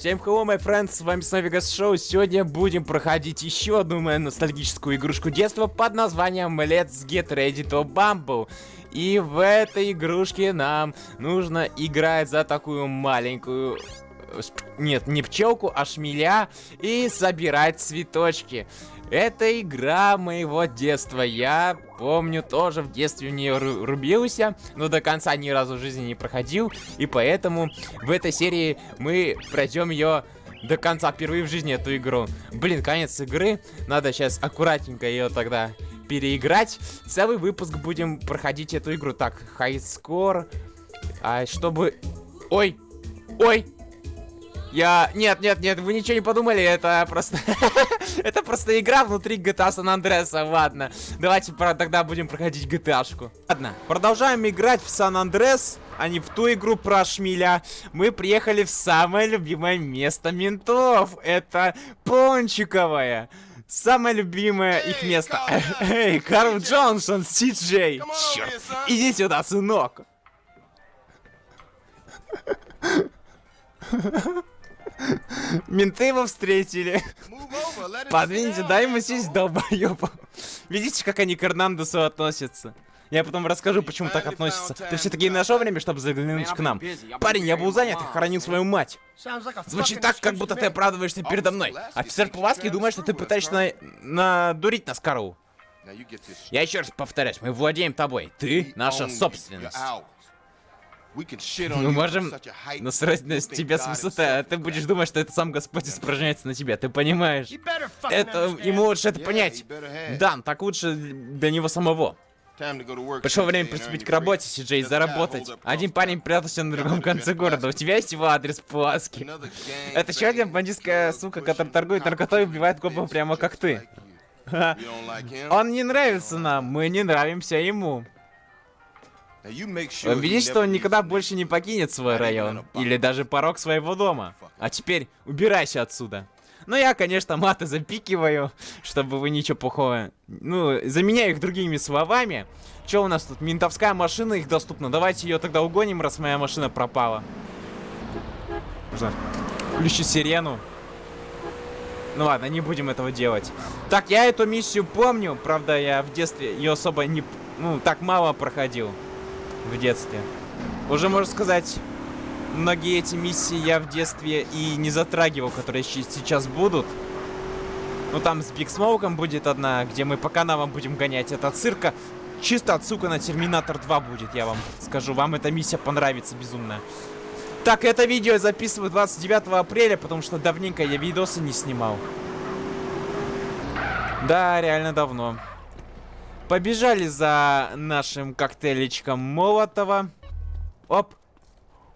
Всем hello, my friends, с вами снова Вегас Шоу. Сегодня будем проходить еще одну мою ностальгическую игрушку детства под названием Let's Get Ready to Bumble. И в этой игрушке нам нужно играть за такую маленькую... Нет, не пчелку, а шмеля и собирать цветочки. Это игра моего детства. Я помню, тоже в детстве в нее рубился, но до конца ни разу в жизни не проходил. И поэтому в этой серии мы пройдем ее до конца впервые в жизни эту игру. Блин, конец игры. Надо сейчас аккуратненько ее тогда переиграть. Целый выпуск будем проходить эту игру. Так, хайскор. А чтобы... Ой! Ой! Я... Нет, нет, нет, вы ничего не подумали, это просто... это просто игра внутри GTA San Andreas, ладно. Давайте про... тогда будем проходить GTA-шку. Ладно, продолжаем играть в San Andreas, а не в ту игру про шмеля. Мы приехали в самое любимое место ментов. Это Пончиковое. Самое любимое их место. Эй, Карл Джонсон, Си Джей. Черт, иди сюда, сынок. Менты его встретили. Подвиньте, дай ему сесть, долбоёб. Видите, как они к Эрнандесу относятся? Я потом расскажу, почему так относятся. Ты все-таки нашел время, чтобы заглянуть к нам? Парень, я был занят и хоронил свою мать. Звучит так, как будто ты оправдываешься передо мной. Офицер Пуласки думает, что ты пытаешься на... надурить нас, Карл. Я еще раз повторяюсь, мы владеем тобой. Ты наша собственность. Мы можем насрать на тебя с высоты, а ты будешь думать, что это сам Господь испражняется на тебя, ты понимаешь? Это... ему лучше это понять. Дан, так лучше для него самого. Пришло время приступить к работе, Сиджей, заработать. Один парень прятался на другом конце города. У тебя есть его адрес Пуласки? Это еще один бандитская сука, которая торгует наркотой и убивает копов прямо как ты. Он не нравится нам, мы не нравимся ему. Видишь, что он никогда больше не покинет свой район. Или даже порог своего дома. А теперь убирайся отсюда. Ну, я, конечно, маты запикиваю, чтобы вы ничего плохого... Ну, заменяю их другими словами. Что у нас тут? Ментовская машина, их доступна. Давайте ее тогда угоним, раз моя машина пропала. Нужно включить сирену. Ну ладно, не будем этого делать. Так, я эту миссию помню. Правда, я в детстве ее особо не... Ну, так мало проходил в детстве. Уже, можно сказать, многие эти миссии я в детстве и не затрагивал, которые сейчас будут. Ну, там с Биг Смоуком будет одна, где мы по канавам будем гонять. Это цирка. Чисто отсылка на Терминатор 2 будет, я вам скажу. Вам эта миссия понравится безумно. Так, это видео я записываю 29 апреля, потому что давненько я видосы не снимал. Да, реально давно. Побежали за нашим коктейлечком Молотова. Оп.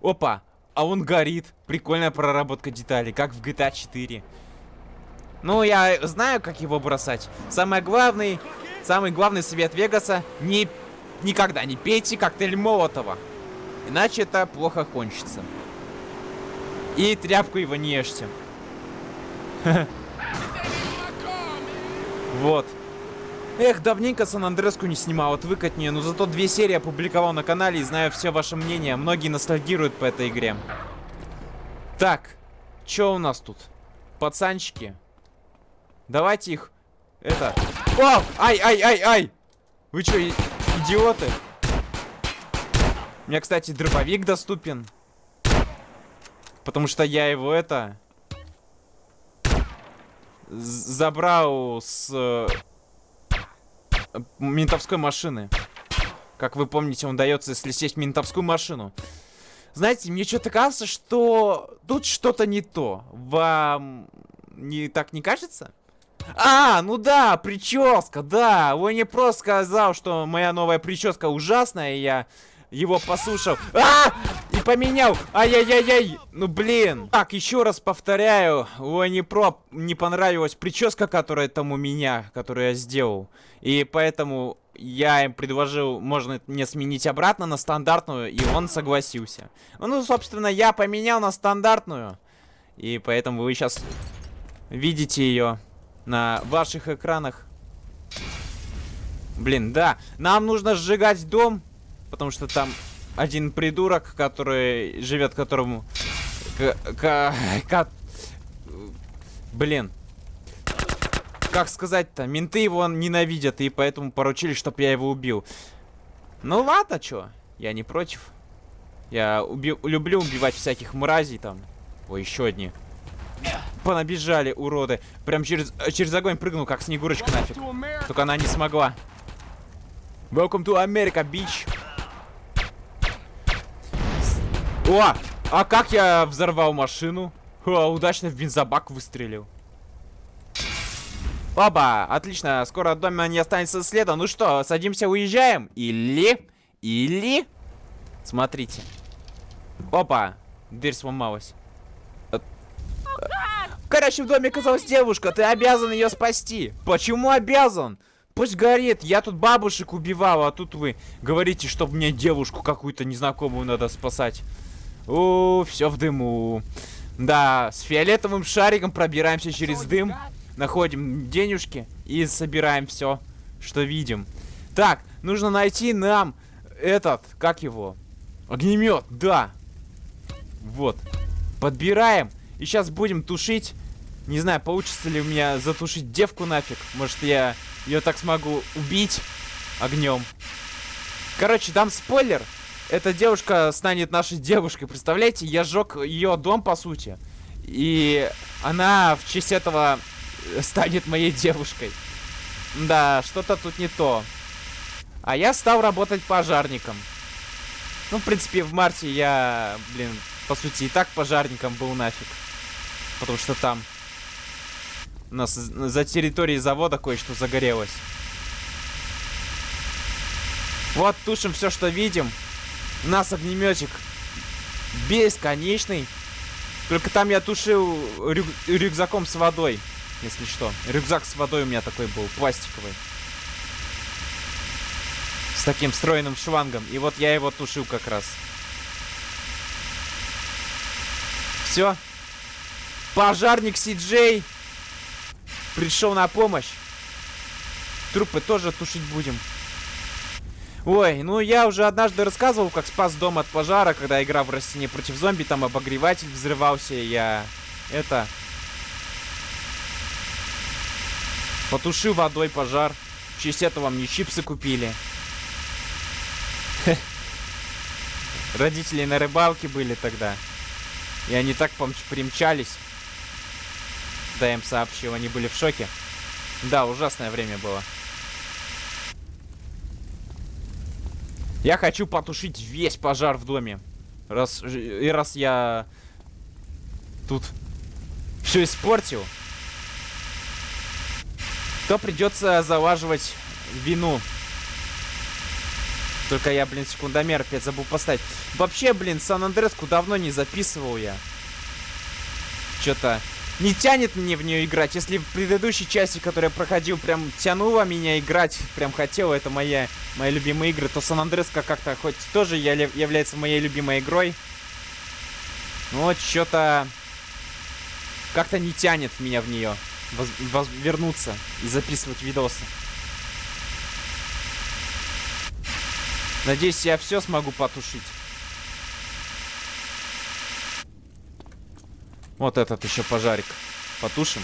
Опа. А он горит. Прикольная проработка деталей, как в GTA 4. Ну, я знаю, как его бросать. Самое главное, самый главный совет Вегаса, не, никогда не пейте коктейль Молотова. Иначе это плохо кончится. И тряпку его не ешьте. Вот. Эх, давненько Сан-Андреску не снимал, отвык не, но зато две серии опубликовал на канале и знаю все ваше мнение. Многие ностальгируют по этой игре. Так, что у нас тут? Пацанчики. Давайте их... Это... О! Ай, ай, ай, ай! Вы что, идиоты? У меня, кстати, дробовик доступен. Потому что я его это... Забрал с ментовской машины. Как вы помните, он дается, если сесть в ментовскую машину. Знаете, мне что-то кажется, что тут что-то не то. Вам не так не кажется? А, ну да, прическа, да. Он не просто сказал, что моя новая прическа ужасная, и я его послушал. А! И поменял. Ай-яй-яй-яй. Ну, блин. Так, еще раз повторяю. Лони Про не понравилась прическа, которая там у меня, которую я сделал. И поэтому я им предложил, можно мне сменить обратно на стандартную, и он согласился. Ну, собственно, я поменял на стандартную. И поэтому вы сейчас видите ее на ваших экранах. Блин, да. Нам нужно сжигать дом. Потому что там один придурок, который живет, которому К... К... к... Блин. Как сказать-то? Менты его ненавидят, и поэтому поручили, чтобы я его убил. Ну ладно, чё? Я не против. Я уби люблю убивать всяких мразей там. Ой, еще одни. Понабежали, уроды. Прям через, через огонь прыгнул, как Снегурочка нафиг. Только она не смогла. Welcome to America, bitch. О! А как я взорвал машину? О, удачно в бензобак выстрелил. Оба, отлично, скоро от дома не останется следа. Ну что, садимся, уезжаем? Или... Или... Смотрите. Опа, дверь сломалась. Короче, в доме оказалась девушка, ты обязан ее спасти. Почему обязан? Пусть горит, я тут бабушек убивал, а тут вы говорите, чтобы мне девушку какую-то незнакомую надо спасать. О, все в дыму. Да, с фиолетовым шариком пробираемся через дым, находим денежки и собираем все, что видим. Так, нужно найти нам этот, как его? Огнемет, да. Вот. Подбираем. И сейчас будем тушить. Не знаю, получится ли у меня затушить девку нафиг. Может, я ее так смогу убить огнем. Короче, дам спойлер. Эта девушка станет нашей девушкой. Представляете, я сжег ее дом, по сути. И она в честь этого станет моей девушкой. Да, что-то тут не то. А я стал работать пожарником. Ну, в принципе, в марте я, блин, по сути, и так пожарником был нафиг. Потому что там у нас за территорией завода кое-что загорелось. Вот, тушим все, что видим. Нас огнеметик бесконечный. Только там я тушил рю рюкзаком с водой, если что. Рюкзак с водой у меня такой был, пластиковый. С таким встроенным шлангом. И вот я его тушил как раз. Все. Пожарник Си-Джей пришел на помощь. Трупы тоже тушить будем. Ой, ну я уже однажды рассказывал, как спас дом от пожара, когда играл в растение против зомби, там обогреватель взрывался, я... Это... Потушил водой пожар. В честь этого мне чипсы купили. Родители на рыбалке были тогда. И они так примчались. Да, им сообщил, они были в шоке. Да, ужасное время было. Я хочу потушить весь пожар в доме. Раз, и раз я тут все испортил, то придется залаживать вину. Только я, блин, секундомер опять забыл поставить. Вообще, блин, Сан-Андреску давно не записывал я. Что-то не тянет мне в нее играть. Если в предыдущей части, которую я проходил, прям тянуло меня играть, прям хотел, это моя, моя любимая игра, то Сан Андреска как-то хоть тоже является моей любимой игрой. Но вот что-то как-то не тянет меня в нее вернуться и записывать видосы. Надеюсь, я все смогу потушить. Вот этот еще пожарик. Потушим.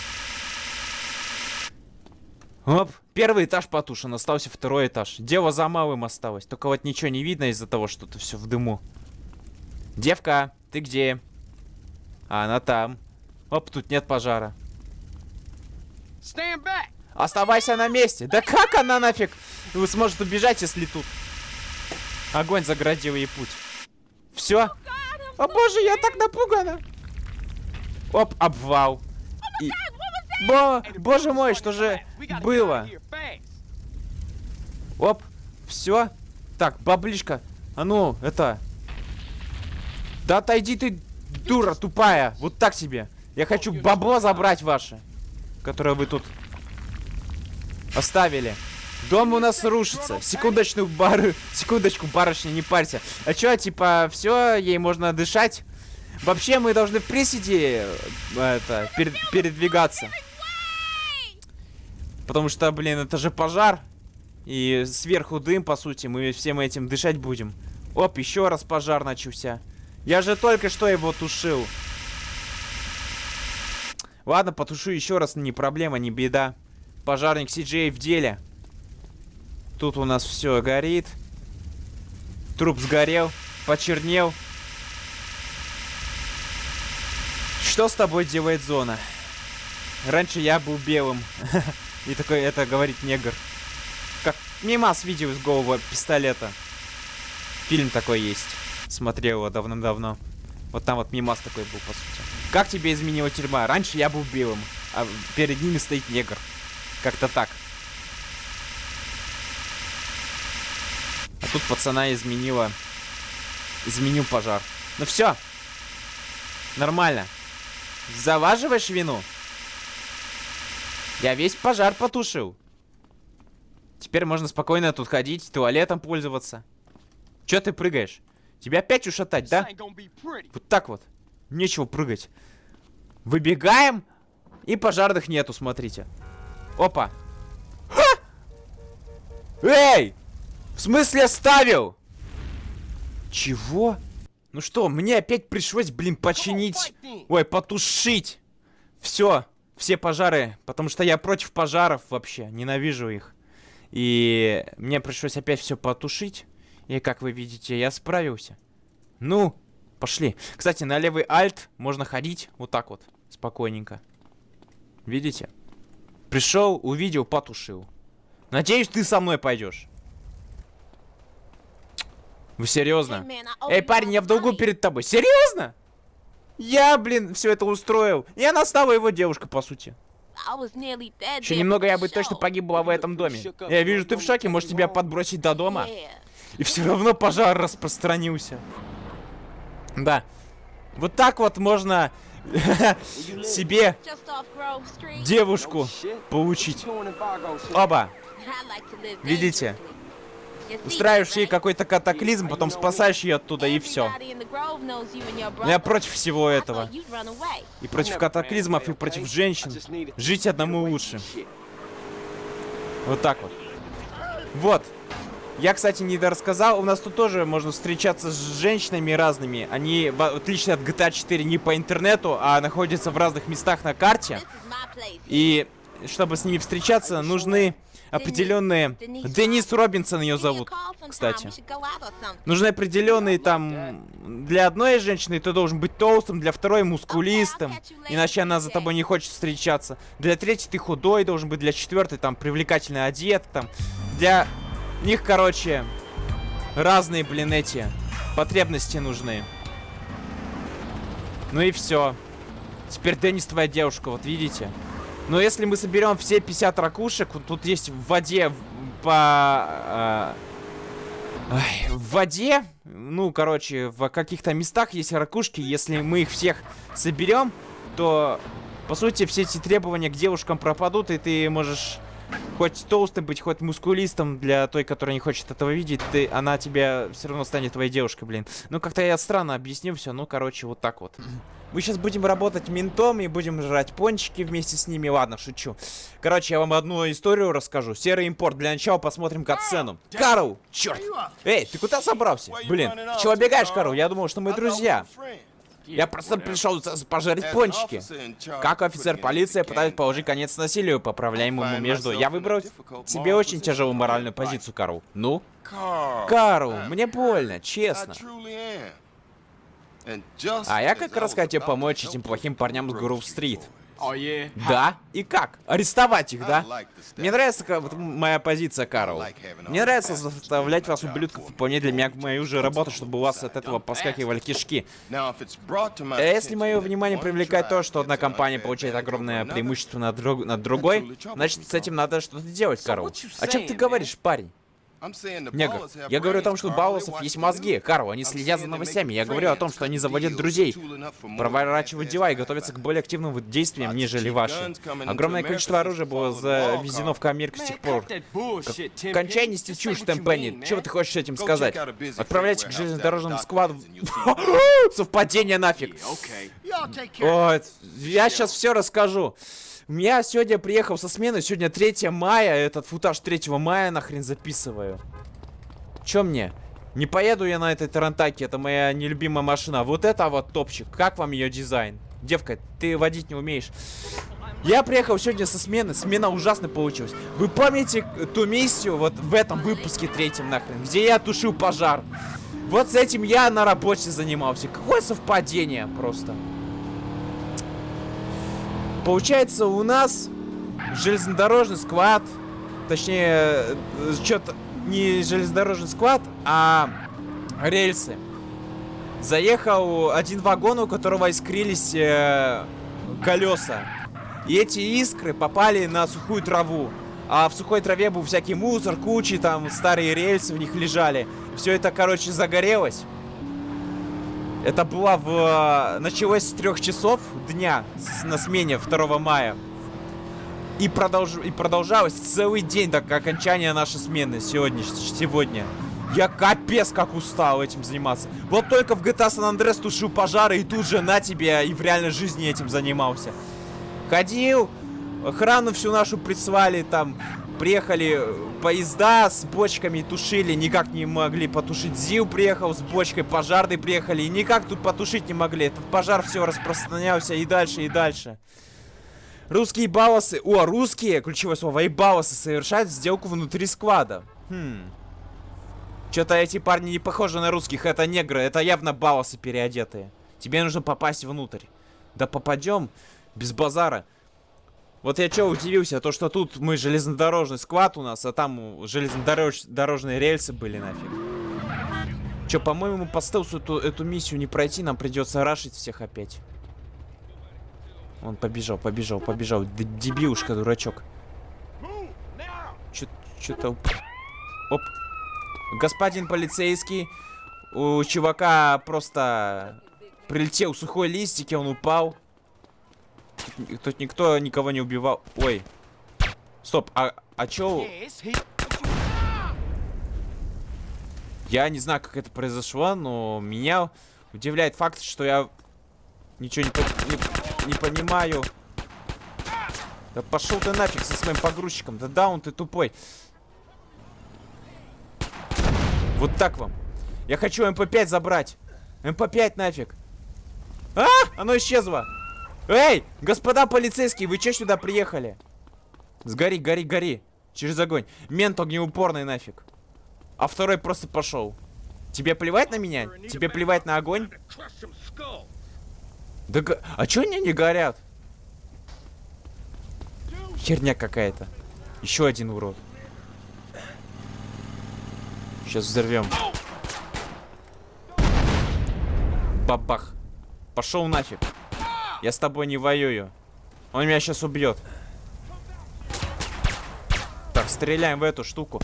Оп, первый этаж потушен, остался второй этаж. Дело за малым осталось. Только вот ничего не видно из-за того, что это все в дыму. Девка, ты где? А, она там. Оп, тут нет пожара. Оставайся на месте. Да как она нафиг Вы сможет убежать, если тут огонь заградил ей путь? Все? О боже, я так напугана. Оп, обвал. И... Бо... Боже мой, что же было? Оп, все. Так, баблишка. А ну, это... Да отойди ты, дура тупая. Вот так себе. Я хочу бабло забрать ваше. Которое вы тут оставили. Дом у нас рушится. Секундочку, бар... Секундочку, барышня, не парься. А чё, типа, все, ей можно дышать? Вообще мы должны в приседе э, это, пер передвигаться. Потому что, блин, это же пожар. И сверху дым, по сути, мы всем этим дышать будем. Оп, еще раз пожар начался. Я же только что его тушил. Ладно, потушу еще раз, не проблема, не беда. Пожарник CJ в деле. Тут у нас все горит. Труп сгорел, почернел. Что с тобой делает зона? Раньше я был белым. И такой, это говорит негр. Как мимас видео из голого пистолета. Фильм такой есть. Смотрел его давным-давно. Вот там вот мимас такой был, по сути. Как тебе изменила тюрьма? Раньше я был белым, а перед ними стоит негр. Как-то так. А тут пацана изменила... Изменил пожар. Ну все. Нормально. Заваживаешь вину? Я весь пожар потушил. Теперь можно спокойно тут ходить, туалетом пользоваться. Че ты прыгаешь? Тебя опять ушатать, да? Вот так вот. Нечего прыгать. Выбегаем. И пожарных нету, смотрите. Опа. Ха! Эй! В смысле оставил? Чего? Ну что, мне опять пришлось, блин, починить... Ой, потушить. Все, все пожары. Потому что я против пожаров вообще. Ненавижу их. И мне пришлось опять все потушить. И как вы видите, я справился. Ну, пошли. Кстати, на левый альт можно ходить вот так вот, спокойненько. Видите? Пришел, увидел, потушил. Надеюсь, ты со мной пойдешь. Вы серьезно? Эй, парень, я в долгу перед тобой. Серьезно? Я, блин, все это устроил. И она стала его девушкой, по сути. Еще немного я бы точно погибла в этом доме. Я вижу, ты в шоке, может тебя подбросить до дома? И все равно пожар распространился. Да. Вот так вот можно себе девушку получить. Оба. Видите? Устраиваешь ей какой-то катаклизм, потом спасаешь ее оттуда и все. Я против всего этого. И против катаклизмов, и против женщин. Жить одному лучше. Вот так вот. Вот. Я, кстати, не рассказал. У нас тут тоже можно встречаться с женщинами разными. Они, в отличие от GTA 4, не по интернету, а находятся в разных местах на карте. И чтобы с ними встречаться, нужны определенные... Денис Робинсон ее зовут, кстати. Нужны определенные там... Для одной женщины ты должен быть толстым, для второй мускулистым. Иначе она за тобой не хочет встречаться. Для третьей ты худой должен быть, для четвертой там привлекательно одет. Там. Для них, короче, разные, блин, эти потребности нужны. Ну и все. Теперь Деннис твоя девушка, вот видите? Но если мы соберем все 50 ракушек, тут есть в воде по... Э, в воде, ну, короче, в каких-то местах есть ракушки. Если мы их всех соберем, то, по сути, все эти требования к девушкам пропадут, и ты можешь хоть толстым быть, хоть мускулистом для той, которая не хочет этого видеть, ты, она тебя все равно станет твоей девушкой, блин. Ну, как-то я странно объяснил все, ну, короче, вот так вот. Мы сейчас будем работать ментом и будем жрать пончики вместе с ними. Ладно, шучу. Короче, я вам одну историю расскажу. Серый импорт. Для начала посмотрим катсцену. Карл! Черт! Эй, ты куда собрался? Блин, чего бегаешь, Карл? Я думал, что мы друзья. Я просто пришел пожарить пончики. Как офицер полиции пытаюсь положить конец насилию, поправляемому между... Я выбрал себе очень тяжелую моральную позицию, Карл. Ну? Карл, мне больно, честно. А я как раз хотел помочь этим плохим парням с Грув-стрит. Да? И как? Арестовать их, да? Мне нравится вот, моя позиция, Карл. Мне нравится заставлять вас, ублюдков, выполнять для меня мою же работу, чтобы у вас от этого поскакивали кишки. А если мое внимание привлекает то, что одна компания получает огромное преимущество над, друг над другой, значит, с этим надо что-то делать, Карл. О чем ты говоришь, парень? Негр, я говорю о том, что у Баусов есть мозги. Карл, они следят за новостями. Я говорю о том, что они заводят друзей, проворачивают дела и готовятся к более активным действиям, нежели ваши. Огромное количество оружия было завезено в Америку с тех пор. Кончай нести чушь, Темпенни. Чего ты хочешь этим сказать? Отправляйте к железнодорожному складу. Совпадение нафиг. Ой, я сейчас все расскажу. Я сегодня приехал со смены, сегодня 3 мая, этот футаж 3 мая нахрен записываю. Чё мне? Не поеду я на этой Тарантаке, это моя нелюбимая машина. Вот это вот топчик, как вам ее дизайн? Девка, ты водить не умеешь. Я приехал сегодня со смены, смена ужасно получилась. Вы помните ту миссию вот в этом выпуске третьем нахрен, где я тушил пожар? Вот с этим я на работе занимался. Какое совпадение просто. Получается, у нас железнодорожный склад, точнее, э, что-то не железнодорожный склад, а рельсы. Заехал один вагон, у которого искрились э, колеса. И эти искры попали на сухую траву. А в сухой траве был всякий мусор, кучи, там старые рельсы в них лежали. Все это, короче, загорелось. Это было в... Началось с трех часов дня на смене 2 мая. И, продолж... и продолжалось целый день до окончания нашей смены сегодня. сегодня. Я капец как устал этим заниматься. Вот только в GTA San Andreas тушил пожары и тут же на тебе и в реальной жизни этим занимался. Ходил, охрану всю нашу прислали, там приехали поезда с бочками тушили, никак не могли потушить. ЗИЛ приехал с бочкой, пожарные приехали никак тут потушить не могли. Этот пожар все распространялся и дальше, и дальше. Русские балосы, о, русские, ключевое слово, и балосы совершают сделку внутри склада. Хм. Что-то эти парни не похожи на русских, это негры, это явно балосы переодетые. Тебе нужно попасть внутрь. Да попадем без базара. Вот я что удивился, то что тут мы железнодорожный склад у нас, а там железнодорожные рельсы были нафиг. Че, по-моему, по стелсу эту, эту миссию не пройти, нам придется рашить всех опять. Он побежал, побежал, побежал. Д дебилушка, дурачок. Что-то... Оп. Господин полицейский. У чувака просто прилетел сухой листик, и он упал. Тут, тут никто никого не убивал. Ой. Стоп, а, а чё... Я не знаю, как это произошло, но меня удивляет факт, что я ничего не, не, не понимаю. Да пошел ты нафиг со своим погрузчиком. Да даун ты тупой. Вот так вам. Я хочу МП-5 забрать. МП-5 нафиг. А! Оно исчезло. Эй, господа полицейские, вы че сюда приехали? Сгори, гори, гори. Через огонь. Мент огнеупорный нафиг. А второй просто пошел. Тебе плевать на меня? Тебе плевать на огонь? Да А чё они не горят? Херня какая-то. Еще один урод. Сейчас взорвем. Бабах. Пошел нафиг. Я с тобой не воюю. Он меня сейчас убьет. Так, стреляем в эту штуку.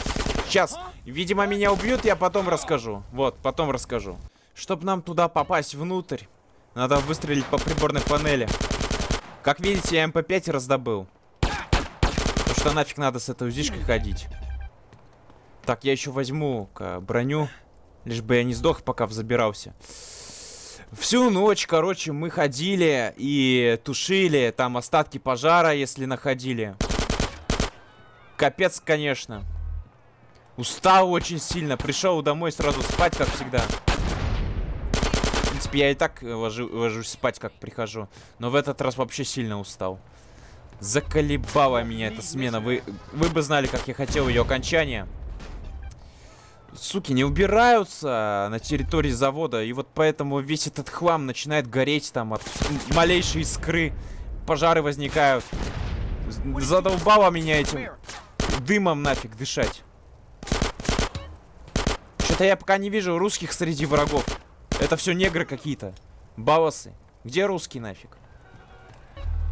Сейчас. Видимо, меня убьют, я потом расскажу. Вот, потом расскажу. Чтобы нам туда попасть внутрь, надо выстрелить по приборной панели. Как видите, я МП-5 раздобыл. Потому что нафиг надо с этой узишкой ходить. Так, я еще возьму броню. Лишь бы я не сдох, пока забирался. Всю ночь, короче, мы ходили и тушили там остатки пожара, если находили. Капец, конечно. Устал очень сильно. Пришел домой сразу спать, как всегда. В принципе, я и так ложу, ложусь спать, как прихожу. Но в этот раз вообще сильно устал. Заколебала меня эта смена. Вы, вы бы знали, как я хотел ее окончания суки, не убираются на территории завода. И вот поэтому весь этот хлам начинает гореть там от малейшей искры. Пожары возникают. Задолбало меня этим дымом нафиг дышать. Что-то я пока не вижу русских среди врагов. Это все негры какие-то. Балосы. Где русские нафиг?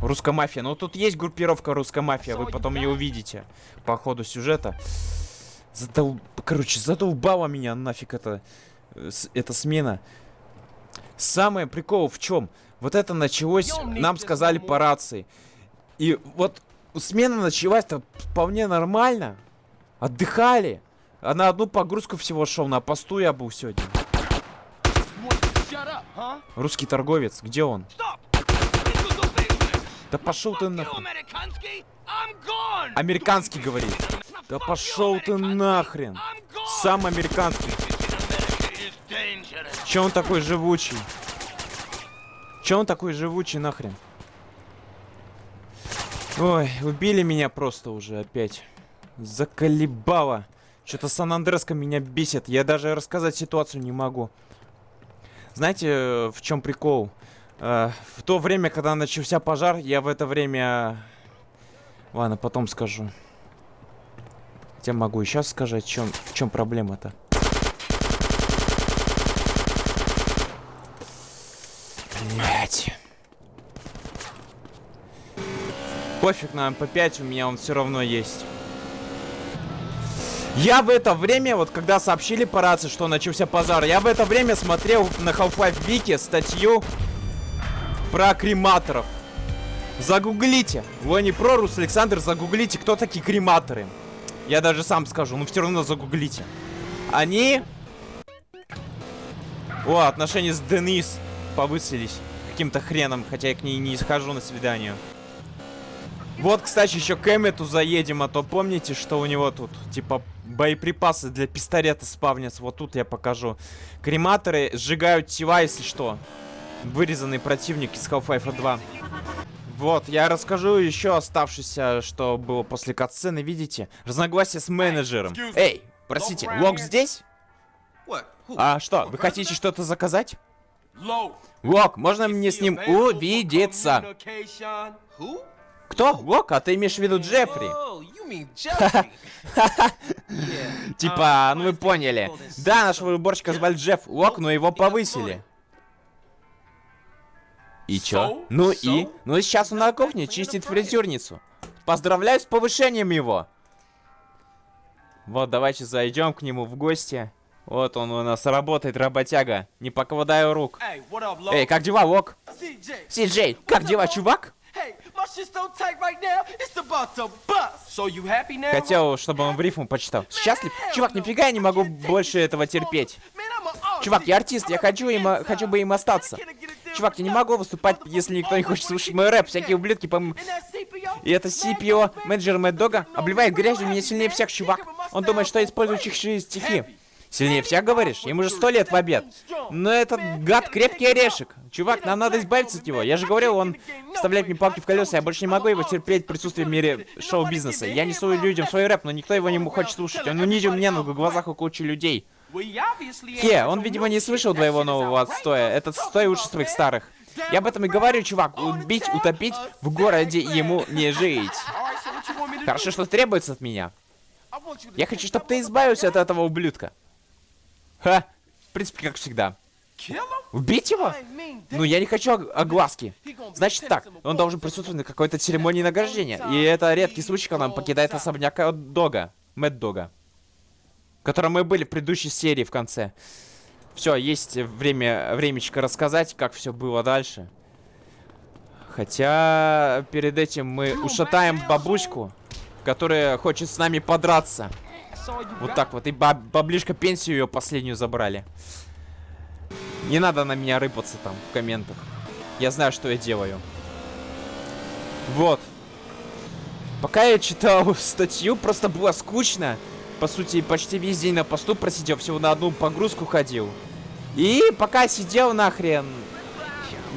Русская мафия. Ну тут есть группировка русская мафия. Вы потом ее увидите по ходу сюжета. Задол... Короче, задолбала меня нафиг это... Эта смена. Самое прикол в чем? Вот это началось, нам сказали по рации. И вот смена началась-то вполне нормально. Отдыхали. А на одну погрузку всего шел. На посту я был сегодня. Русский торговец, где он? Да пошел ты нахуй. Американский говорит. Да пошел ты нахрен. Сам американский. Че он такой живучий? Че он такой живучий нахрен? Ой, убили меня просто уже опять. Заколебало. Что-то Сан-Андреска меня бесит. Я даже рассказать ситуацию не могу. Знаете, в чем прикол? Э, в то время, когда начался пожар, я в это время... Ладно, потом скажу. Хотя могу и сейчас сказать, в чем, чем проблема-то. Блять. Пофиг на МП5, у меня он все равно есть. Я в это время, вот когда сообщили по рации, что начался пожар, я в это время смотрел на Half-Life Wiki статью про крематоров. Загуглите. Вы не про Рус Александр, загуглите, кто такие крематоры. Я даже сам скажу, но все равно загуглите. Они... О, отношения с Денис повысились каким-то хреном, хотя я к ней не схожу на свидание. Вот, кстати, еще к Эммету заедем, а то помните, что у него тут, типа, боеприпасы для пистолета спавнятся. Вот тут я покажу. Крематоры сжигают тела, если что. Вырезанный противник из Half-Life 2. Вот, я расскажу еще оставшееся, что было после катсцены, видите? Разногласие с менеджером. Эй, простите, Лок здесь? А что, вы хотите что-то заказать? Лок, можно мне с ним увидеться? Кто? Лок? А ты имеешь в виду Джеффри? Типа, ну вы поняли. Да, нашего уборщика звали Джефф Лок, но его повысили. И чё? Ну и? Ну и сейчас он на кухне чистит фритюрницу. Поздравляю с повышением его. Вот, давайте зайдем к нему в гости. Вот он у нас работает, работяга. Не покладаю рук. Эй, как дела, Лок? Си-Джей, как дела, чувак? Хотел, чтобы он в рифму почитал. Счастлив? Чувак, нифига я не могу больше этого терпеть. Чувак, я артист, я хочу, им, хочу бы им остаться. Чувак, я не могу выступать, если никто не хочет слушать мой рэп. Всякие ублюдки, по И это CPO, менеджер Дога, обливает грязью меня сильнее всех, чувак. Он думает, что я использую чужие стихи. Сильнее всех, говоришь? Ему же сто лет в обед. Но этот гад крепкий орешек. Чувак, нам надо избавиться от него. Я же говорил, он вставляет мне палки в колеса. Я больше не могу его терпеть в присутствии в мире шоу-бизнеса. Я несу людям свой рэп, но никто его не хочет слушать. Он унизил меня на глазах у кучи людей. Хе, он, видимо, не слышал твоего нового отстоя. Этот стой лучше своих старых. Я об этом и говорю, чувак. Убить, утопить в городе ему не жить. Хорошо, что требуется от меня. Я хочу, чтобы ты избавился от этого ублюдка. Ха, в принципе, как всегда. Убить его? Ну, я не хочу огласки. Значит так, он должен присутствовать на какой-то церемонии награждения. И это редкий случай, когда он покидает особняк Дога. Мэтт Дога котором мы были в предыдущей серии в конце. Все, есть время, времечко рассказать, как все было дальше. Хотя, перед этим мы ушатаем бабушку, которая хочет с нами подраться. Вот так вот. И баб баблишка пенсию ее последнюю забрали. Не надо на меня рыпаться там в комментах. Я знаю, что я делаю. Вот. Пока я читал статью, просто было скучно по сути, почти весь день на посту просидел, всего на одну погрузку ходил. И пока сидел нахрен,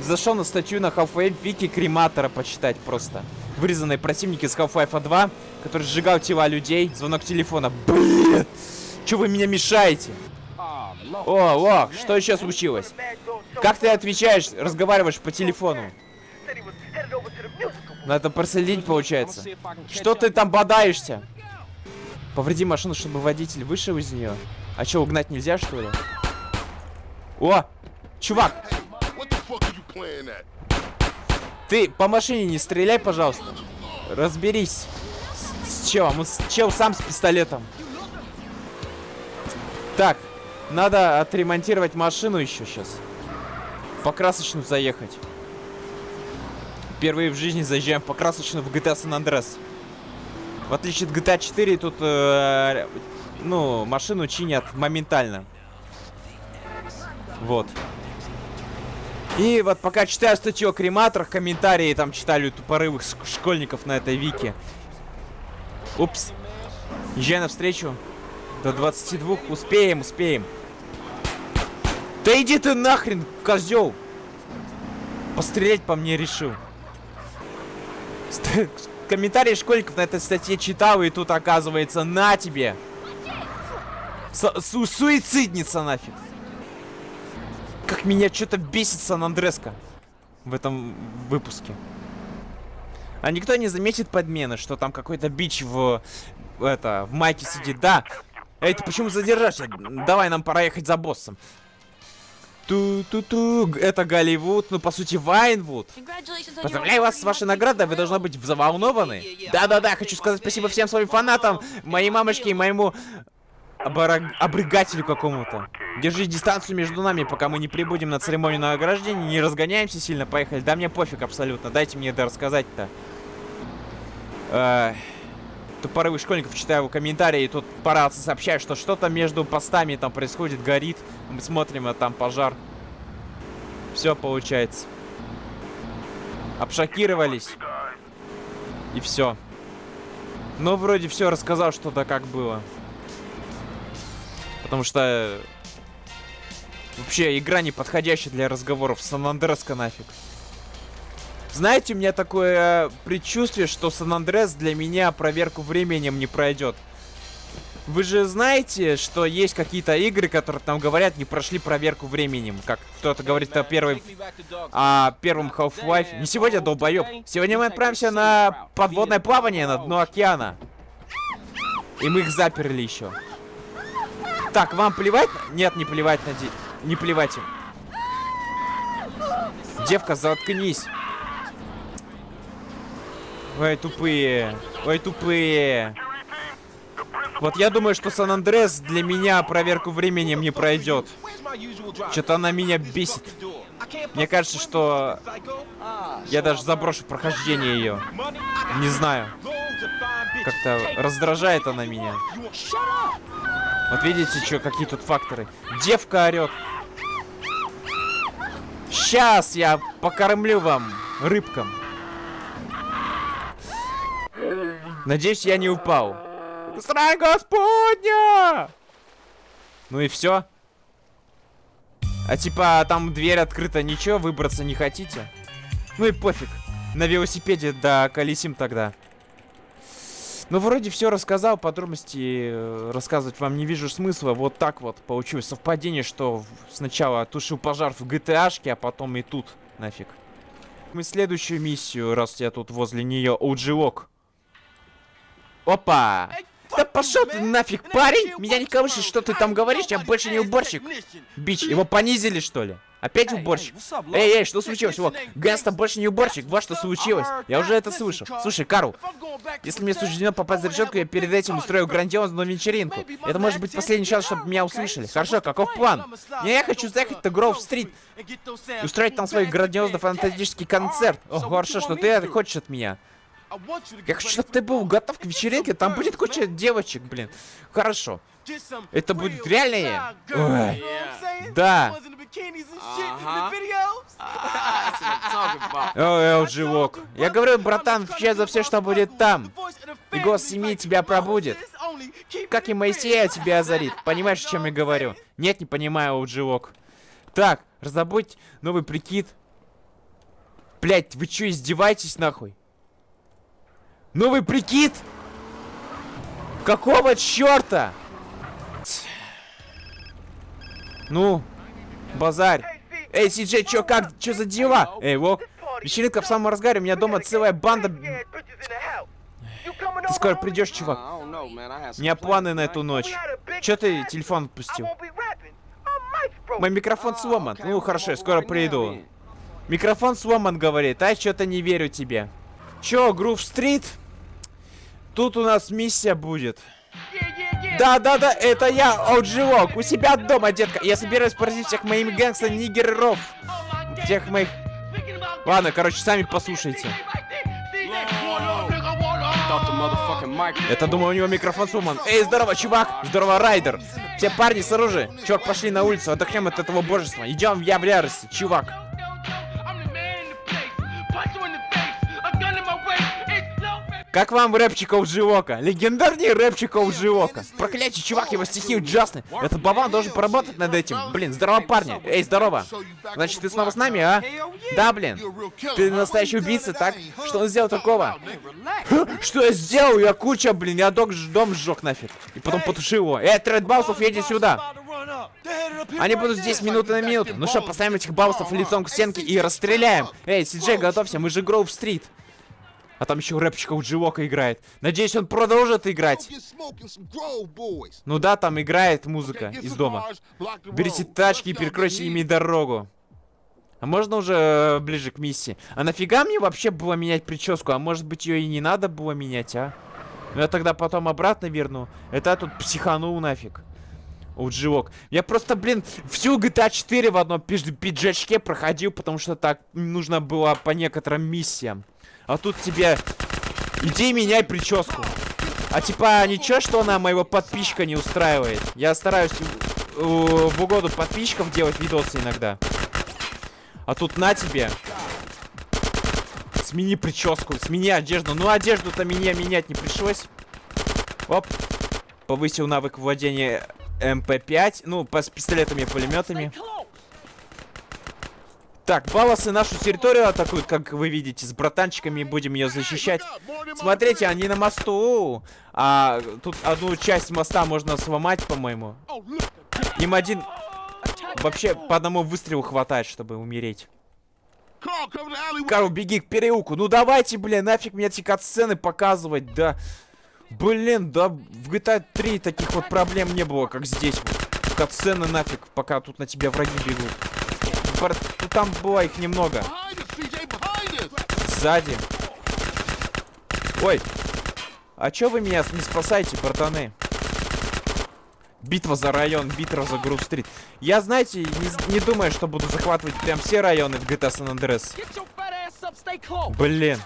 зашел на статью на Half-Life Вики Крематора почитать просто. Вырезанные противники с Half-Life 2, который сжигал тела людей. Звонок телефона. Блин! Че вы меня мешаете? О, Лок, что еще случилось? Как ты отвечаешь, разговариваешь по телефону? Надо проследить, получается. Что ты там бодаешься? Повреди машину, чтобы водитель вышел из нее. А что, угнать нельзя, что ли? О! Чувак! Ты по машине не стреляй, пожалуйста. Разберись. С, с челом. С, чел сам с пистолетом. Так. Надо отремонтировать машину еще сейчас. Покрасочную заехать. Впервые в жизни заезжаем по красочную в GTA San Andreas. В отличие от GTA 4, тут, э, ну, машину чинят моментально. Вот. И вот пока читаю статью о крематорах, комментарии там читали тупорывых школьников на этой вики. Упс. Езжай навстречу. До 22. Успеем, успеем. Да иди ты нахрен, козел. пострелять по мне решил. Комментарии школьников на этой статье читал, и тут оказывается на тебе. Су- су- суицидница нафиг. Как меня что-то бесит Сан-Андреско в этом выпуске. А никто не заметит подмены, что там какой-то бич в, это, в майке сидит. Да. Эй, ты почему задержался? Давай, нам пора ехать за боссом. Ту-ту-ту. Это Голливуд, ну по сути Вайнвуд. Поздравляю вас с вашей наградой, вы должны быть взволнованы. Да-да-да, хочу сказать спасибо всем своим фанатам, моей мамочке и моему обрыгателю какому-то. Держи дистанцию между нами, пока мы не прибудем на церемонию награждения, не разгоняемся сильно, поехали. Да мне пофиг абсолютно, дайте мне это рассказать-то. Э, Тупорывых школьников читаю комментарии, и тут парадцы сообщают, что что-то между постами там происходит, горит. Мы смотрим, а там пожар. Все получается. Обшокировались. И все. Ну, вроде все рассказал, что-то как было. Потому что... э, Вообще, игра не подходящая для разговоров. Сан-Андреска нафиг. Знаете, у меня такое э, предчувствие, что Сан-Андрес для меня проверку временем не пройдет. Вы же знаете, что есть какие-то игры, которые там говорят, не прошли проверку временем. Как кто-то говорит о первой... О первом Half-Life. Не сегодня, долбоёб. Сегодня мы отправимся на подводное плавание на дно океана. И мы их заперли еще. Так, вам плевать? Нет, не плевать на. Не плевать им. Девка, заткнись. Ой, тупые. Ой, тупые. Вот я думаю, что Сан-Андрес для меня проверку временем не пройдет. Что-то она меня бесит. Мне кажется, что я даже заброшу прохождение ее. Не знаю. Как-то раздражает она меня. Вот видите, что, какие тут факторы. Девка орет. Сейчас я покормлю вам рыбкам. Надеюсь, я не упал. Страх Господня! Ну и все. А типа там дверь открыта, ничего, выбраться не хотите? Ну и пофиг. На велосипеде да колесим тогда. Ну, вроде все рассказал, подробности э, рассказывать вам не вижу смысла. Вот так вот получилось совпадение, что сначала тушил пожар в GTA, а потом и тут нафиг. Мы следующую миссию, раз я тут возле нее, OG-лог. Опа! Да пошел ты нафиг, парень! Меня не колышет, что ты там говоришь, я больше не уборщик. Бич, его понизили, что ли? Опять уборщик? Эй, эй, что случилось? Вот, Ганста больше не уборщик, вот что случилось. Я уже это слышал. Слушай, Карл, если мне суждено попасть за решетку, я перед этим устрою грандиозную вечеринку. Это может быть последний шанс, чтобы меня услышали. Хорошо, каков план? Я хочу заехать на Гроув-стрит и устроить там свой грандиозный фантастический концерт. О, хорошо, что ты хочешь от меня. Я хочу, чтобы ты был готов к вечеринке, там будет куча девочек, блин. Хорошо. Это будет реально? Ой. Да. Ой, Walk. Я говорю, братан, отвечай за все, что будет там. И голос семьи тебя пробудет. Как и Моисея тебя озарит. Понимаешь, о чем я говорю? Нет, не понимаю, Walk. Так, раздобудь новый прикид. Блять, вы что, издеваетесь нахуй? Новый прикид? Какого черта? Ну, базарь. Эй, Си-Джей, чё, как, чё за дела? Эй, Вок, вечеринка в самом разгаре, у меня дома целая банда... Ты скоро придешь, чувак. У меня планы на эту ночь. Чё ты телефон отпустил? Мой микрофон сломан. Ну, хорошо, я скоро приду. Микрофон сломан, говорит, а что-то не верю тебе. Чё, Грув Стрит? Тут у нас миссия будет. Да-да-да, это я, Оудживок, у себя дома, детка. Я собираюсь поразить всех моими гангста-нигеров. Всех моих... Ладно, короче, сами послушайте. Это, думаю, у него микрофон сломан. Эй, здорово, чувак! Здорово, Райдер! Все парни с оружием. Чувак, пошли на улицу, отдохнем от этого божества. Идем, я в ярости, чувак. Как вам рэпчик Оуджиока? Легендарный рэпчик Оуджиока. Проклятие, чувак, его стихи ужасны. Этот Бабан должен поработать над этим. Блин, здорово, парни. Эй, здорово. Значит, ты снова с нами, а? Да, блин. Ты настоящий убийца, так? Что он сделал такого? Что я сделал? Я куча, блин, я дом, дом сжег нафиг. И потом потушил его. Эй, Тред Баусов, едет сюда. Они будут здесь минуты на минуту. Ну что, поставим этих баусов лицом к стенке и расстреляем. Эй, Сиджей, готовься, мы же Гроув-стрит. А там еще рэпчик у Дживока играет. Надеюсь, он продолжит играть. Ну да, там играет музыка из дома. Берите тачки и перекройте ими дорогу. А можно уже э, ближе к миссии? А нафига мне вообще было менять прическу? А может быть ее и не надо было менять, а? Ну я тогда потом обратно верну. Это я тут психанул нафиг. Удживок. Я просто, блин, всю GTA 4 в одном пиджачке проходил, потому что так нужно было по некоторым миссиям. А тут тебе... Иди меняй прическу. А типа, ничего, что она моего подписчика не устраивает? Я стараюсь в угоду подписчиков делать видосы иногда. А тут на тебе. Смени прическу, смени одежду. Ну, одежду-то мне менять не пришлось. Оп. Повысил навык владения МП-5. Ну, с пистолетами и пулеметами. Так, баласы нашу территорию атакуют, как вы видите, с братанчиками будем ее защищать. Смотрите, они на мосту. А тут одну часть моста можно сломать, по-моему. Им один... Вообще, по одному выстрелу хватает, чтобы умереть. Карл, беги к переулку. Ну давайте, блин, нафиг мне эти катсцены показывать, да. Блин, да в GTA 3 таких вот проблем не было, как здесь. Катсцены нафиг, пока тут на тебя враги бегут. Ну, там было их немного. Сзади. Ой. А чё вы меня не спасаете, братаны? Битва за район, битва за Грув-стрит. Я, знаете, не, не думаю, что буду захватывать прям все районы в GTA San Andreas. Блин.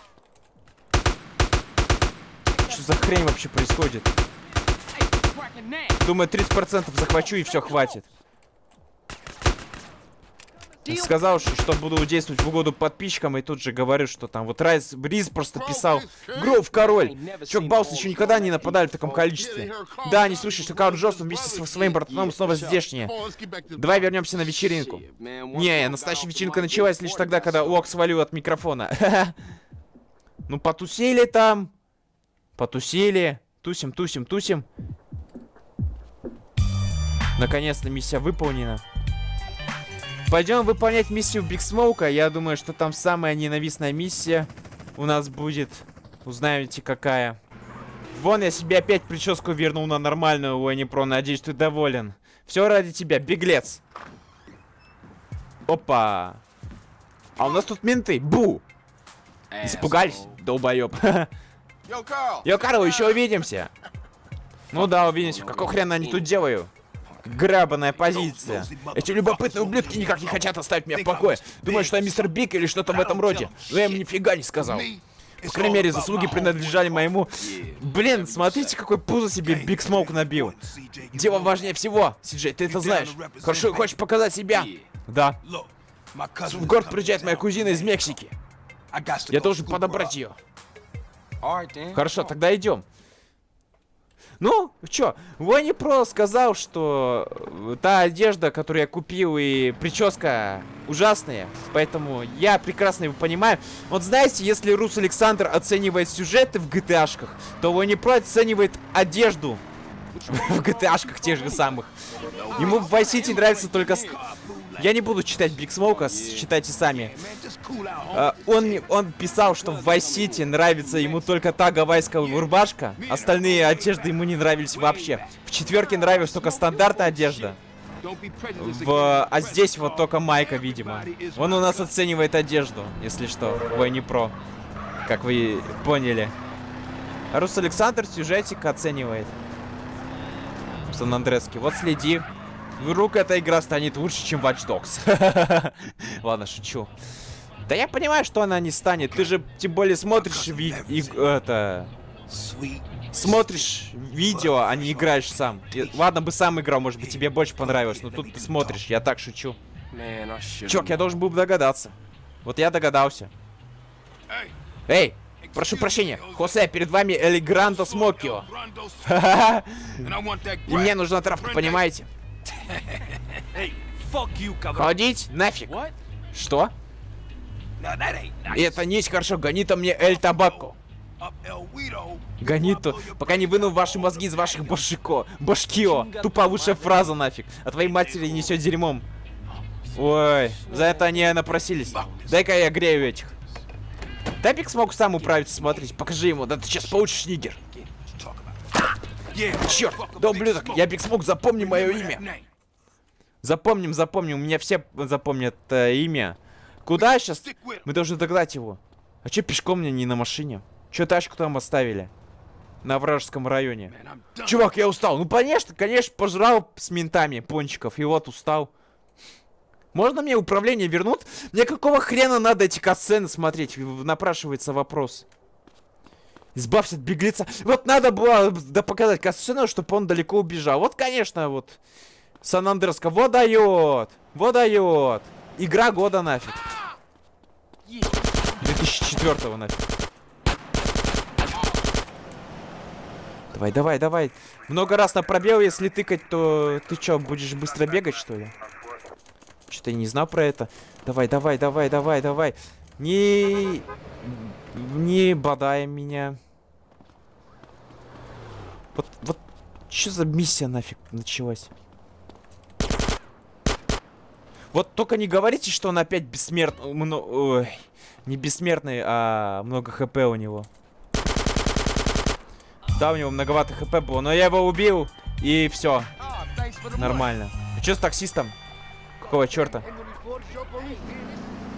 Что за хрень вообще происходит? Думаю, 30% захвачу и все хватит. Сказал, что буду действовать в угоду подписчикам, и тут же говорю, что там вот Райс Бриз просто писал Гров король. Чувак Баус еще никогда не нападали в таком количестве. Да, не слышишь, что Карл Джонсон вместе со своим братаном снова здешние. Давай вернемся на вечеринку. Не, настоящая вечеринка началась лишь тогда, когда Уок свалил от микрофона. Ну, потусили там. Потусили. Тусим, тусим, тусим. Наконец-то миссия выполнена. Пойдем выполнять миссию Биг Смоука. Я думаю, что там самая ненавистная миссия у нас будет. Узнаете, какая. Вон, я себе опять прическу вернул на нормальную, Уэнни Про. Надеюсь, ты доволен. Все ради тебя, беглец. Опа. А у нас тут менты. Бу! Испугались, долбоеб. Йо, Карл, еще увидимся. Ну да, увидимся. Какого хрена они тут делают? Гребаная позиция. Эти любопытные ублюдки никак не хотят оставить меня в покое. Думают, что я мистер Биг или что-то в этом роде. Но я им нифига не сказал. По крайней мере, заслуги принадлежали моему... Блин, смотрите, какой пузо себе Биг Смоук набил. Дело важнее всего. Сиджей, ты это знаешь. Хорошо, хочешь показать себя? Да. В город приезжает моя кузина из Мексики. Я должен подобрать ее. Хорошо, тогда идем. Ну, чё, Ванни Про сказал, что э, та одежда, которую я купил, и прическа ужасные. Поэтому я прекрасно его понимаю. Вот знаете, если Рус Александр оценивает сюжеты в GTA-шках, то Ванни Про оценивает одежду в GTA-шках тех же самых. Ему в Vice City нравится только... Я не буду читать Биг Смоука, читайте сами. Uh, он, он писал, что в Vice нравится ему только та гавайская рубашка. Остальные одежды ему не нравились вообще. В четверке нравилась только стандартная одежда. В... А здесь вот только майка, видимо. Он у нас оценивает одежду, если что. Ой, не про. Как вы поняли. Рус Александр сюжетик оценивает. Сан-Андреске. Вот следи. Вдруг эта игра станет лучше, чем Watch Dogs. Ладно, шучу. Да я понимаю, что она не станет. Ты же тем более смотришь ви и, это... Смотришь видео, а не играешь сам. Ладно бы сам играл, может быть тебе больше понравилось, но тут ты смотришь, я так шучу. Чувак, я должен был догадаться. Вот я догадался. Эй! Прошу прощения, Хосе, перед вами Эль Грандо Смокио. И мне нужна травка, понимаете? Ходить? Нафиг. Что? Это не есть хорошо, гони-то мне Эль Табако. Гонито, пока не выну ваши мозги из ваших башико. Башкио. Туповышая фраза нафиг. А твоей матери несет дерьмом. Ой, за это они напросились. Дай-ка я грею этих. Тапик смог сам управиться, смотрите, покажи ему, да ты сейчас получишь нигер. Черт, да ублюдок, я Биг Смок, запомни мое имя. Запомним, запомним, у меня все запомнят э, имя. Куда сейчас? Мы должны догнать его. А че пешком мне не на машине? Че тачку там оставили? На вражеском районе. Чувак, я устал. Ну, конечно, конечно, пожрал с ментами пончиков. И вот устал. Можно мне управление вернут? Мне какого хрена надо эти касцены смотреть? Напрашивается вопрос. Избавься от беглеца. Вот надо было да, показать касцену, чтобы он далеко убежал. Вот, конечно, вот. Сан-Андреска. Вот дает. Вот дает. Игра года нафиг. 2004 нафиг. Давай, давай, давай. Много раз на пробел, если тыкать, то ты что, будешь быстро бегать, что ли? Что-то я не знал про это. Давай, давай, давай, давай, давай. Не... Не бодай меня. Вот, вот, что за миссия нафиг началась? Вот только не говорите, что он опять бессмертный. Ой, не бессмертный, а много хп у него. Да, у него многовато хп было, но я его убил, и все. Нормально. А что с таксистом? Какого черта?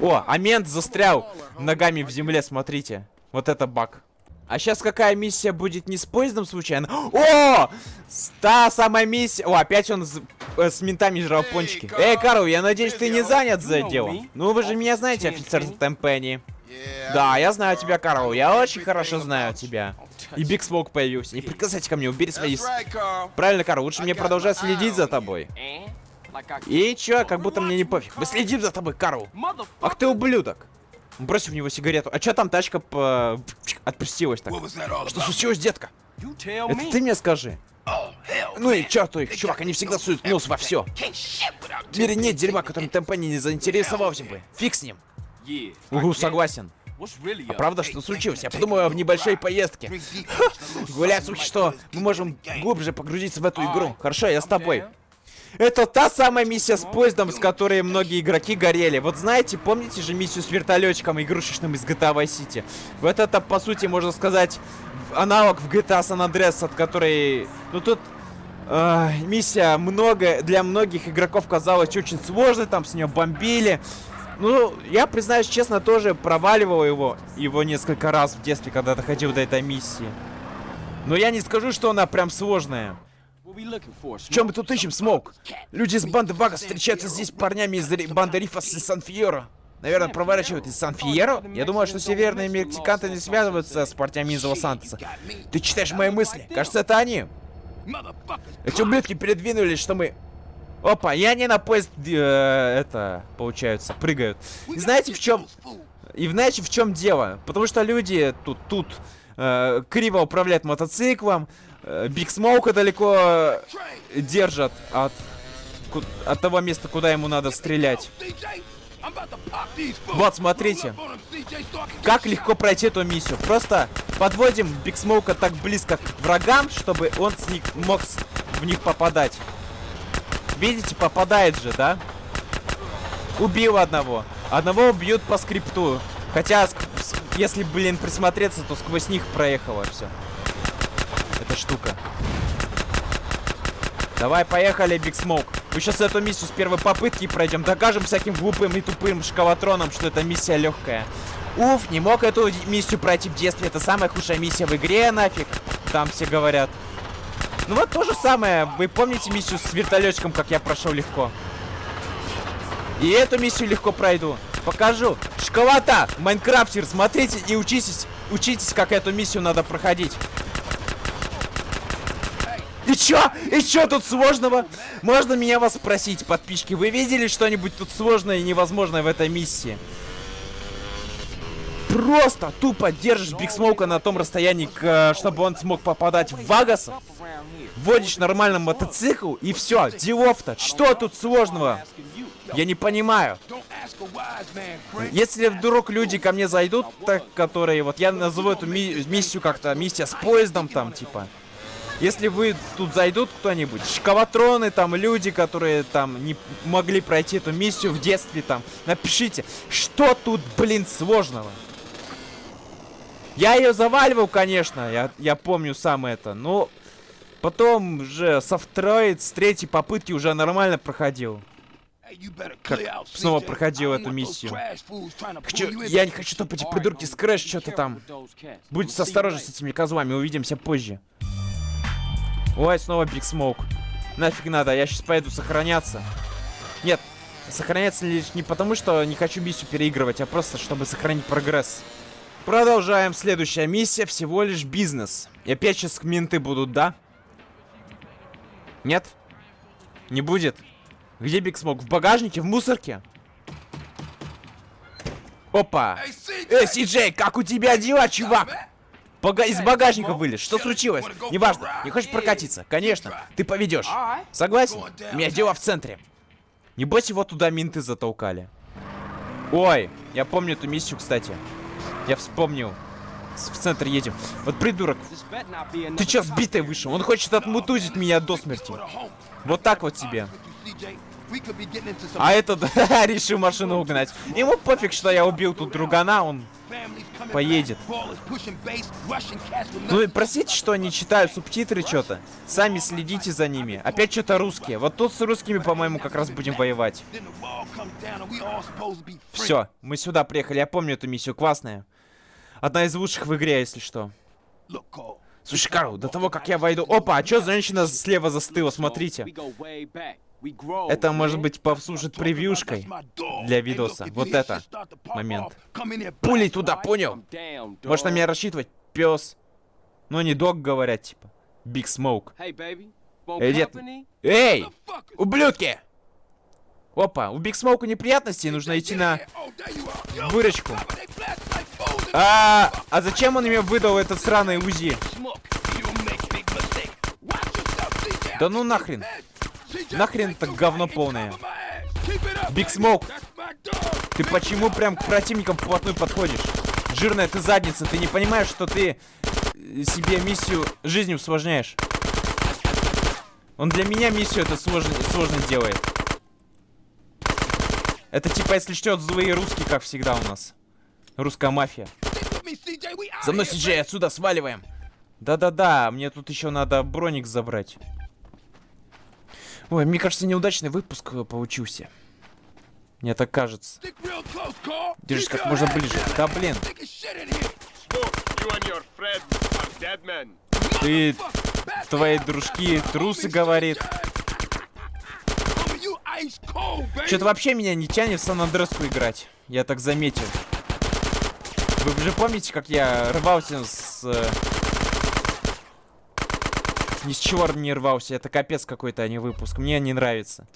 О, а мент застрял ногами в земле, смотрите. Вот это баг. А сейчас какая миссия будет не с поездом случайно? О! Та самая миссия... О, опять он с, э, с ментами жрал пончики. Эй, Карл, я надеюсь, ты не занят за делом? Ну, вы же меня знаете, офицер Темпенни. Да, я знаю тебя, Карл. Я очень хорошо знаю тебя. И Биг Смок появился. Не прикасайся ко мне, убери свои... Правильно, Карл, лучше мне продолжать следить за тобой. И чё, как будто мне не пофиг. Мы следим за тобой, Карл. Ах ты ублюдок. Бросив в него сигарету. А чё там тачка по... отпустилась так? Что случилось, детка? Это ты мне скажи. Ну и черту их, чувак, они всегда суют нос во все. В мире нет дерьма, которым Темпани не заинтересовался бы. Фиг с ним. Угу, согласен. А правда, что случилось? Я подумаю об небольшой поездке. Гулять слухи, что мы можем глубже погрузиться в эту игру. Хорошо, я с тобой. Это та самая миссия с поездом, с которой многие игроки горели. Вот знаете, помните же миссию с вертолетчиком игрушечным из GTA Vice City? Вот это, по сути, можно сказать, аналог в GTA San Andreas, от которой... Ну, тут э, миссия много для многих игроков казалась очень сложной, там с нее бомбили. Ну, я, признаюсь честно, тоже проваливал его, его несколько раз в детстве, когда доходил до этой миссии. Но я не скажу, что она прям сложная. Чем мы тут ищем, Смоук? Люди из банды Вага встречаются здесь парнями из банды Рифас и Сан-Фьеро. Наверное, проворачивают из Сан-Фьеро? Я думаю, что северные мексиканцы не связываются с партиями из Лос-Сантоса. Ты читаешь мои мысли? Кажется, это они. Эти ублюдки передвинулись, что мы... Опа, и они на поезд, э, это, получается, прыгают. И знаете, в чем... И знаете, в чем дело? Потому что люди тут, тут э, криво управляют мотоциклом, Биг Смоука далеко держат от, от того места, куда ему надо стрелять. Вот, смотрите. Как легко пройти эту миссию. Просто подводим Биг Смоука так близко к врагам, чтобы он с них мог в них попадать. Видите, попадает же, да? Убил одного. Одного убьют по скрипту. Хотя, если, блин, присмотреться, то сквозь них проехало все эта штука. Давай, поехали, Биг Смоук. Мы сейчас эту миссию с первой попытки пройдем. Докажем всяким глупым и тупым школотронам, что эта миссия легкая. Уф, не мог эту миссию пройти в детстве. Это самая худшая миссия в игре, нафиг. Там все говорят. Ну вот то же самое. Вы помните миссию с вертолетчиком, как я прошел легко? И эту миссию легко пройду. Покажу. Школота, Майнкрафтер, смотрите и учитесь, учитесь, как эту миссию надо проходить. И чё? И чё тут сложного? Можно меня вас спросить, подписчики, вы видели что-нибудь тут сложное и невозможное в этой миссии? просто тупо держишь Биг Смоука на том расстоянии, к, чтобы он смог попадать в Вагасов, вводишь нормально мотоцикл и все, делов-то. Что тут сложного? Я не понимаю. Если вдруг люди ко мне зайдут, так, которые, вот я назову эту ми миссию как-то, миссия с поездом там, типа. Если вы тут зайдут кто-нибудь, шкаватроны, там, люди, которые там не могли пройти эту миссию в детстве, там, напишите, что тут, блин, сложного? Я ее заваливал, конечно, я, я помню сам это, но потом же со второй, с третьей попытки уже нормально проходил. Как снова проходил эту миссию. Хочу, я не хочу, чтобы эти придурки с Крэш что-то там. Будьте осторожны с этими козлами, увидимся позже. Ой, снова Биг Смоук. Нафиг надо, я сейчас поеду сохраняться. Нет, сохраняться лишь не потому, что не хочу миссию переигрывать, а просто, чтобы сохранить прогресс. Продолжаем. Следующая миссия всего лишь бизнес. И опять сейчас менты будут, да? Нет? Не будет? Где Биг Смок? В багажнике? В мусорке? Опа! Эй, Си как у тебя дела, чувак? Бага из багажника вылез. Что случилось? Неважно. Не хочешь прокатиться? Конечно. Ты поведешь. Согласен? У меня дела в центре. Не бойся, вот туда минты затолкали. Ой, я помню эту миссию, кстати. Я вспомнил. В центр едем. Вот придурок. Ты чё, сбитый вышел? Он хочет отмутузить меня до смерти. Вот так вот тебе. А этот решил машину угнать. Ему пофиг, что я убил тут другана, он поедет. Ну и простите, что они читают субтитры что-то. Сами следите за ними. Опять что-то русские. Вот тут с русскими, по-моему, как раз будем воевать. Все, мы сюда приехали. Я помню эту миссию, классная. Одна из лучших в игре, если что. Слушай, Карл, до того, как я войду... Опа, а что женщина слева застыла? Смотрите. Это может быть послужит превьюшкой для видоса. Вот это момент. Пулей туда, понял? Можешь на меня рассчитывать, пес. Ну, не dog говорят, типа. Биг Смоук. Эй, дед. Эй, ублюдки! Опа, у Биг Смоука неприятности, нужно идти на выручку. А, а зачем он мне выдал этот сраный УЗИ? Да ну нахрен. Нахрен это говно полное. Биг Смоук, ты почему прям к противникам вплотную подходишь? Жирная ты задница, ты не понимаешь, что ты себе миссию жизнью усложняешь? Он для меня миссию это сложно, сложно делает. Это типа, если что, злые русские, как всегда у нас. Русская мафия. За мной, Сиджей, отсюда сваливаем. Да-да-да, мне тут еще надо броник забрать. Ой, мне кажется, неудачный выпуск э, получился. Мне так кажется. Держись как можно ближе. Да блин. Ты, твои дружки, трусы, говорит. Что-то вообще меня не тянет в Сан-Андреску играть. Я так заметил. Вы же помните, как я рвался с э, ни с чего не рвался. Это капец какой-то, а не выпуск. Мне не нравится.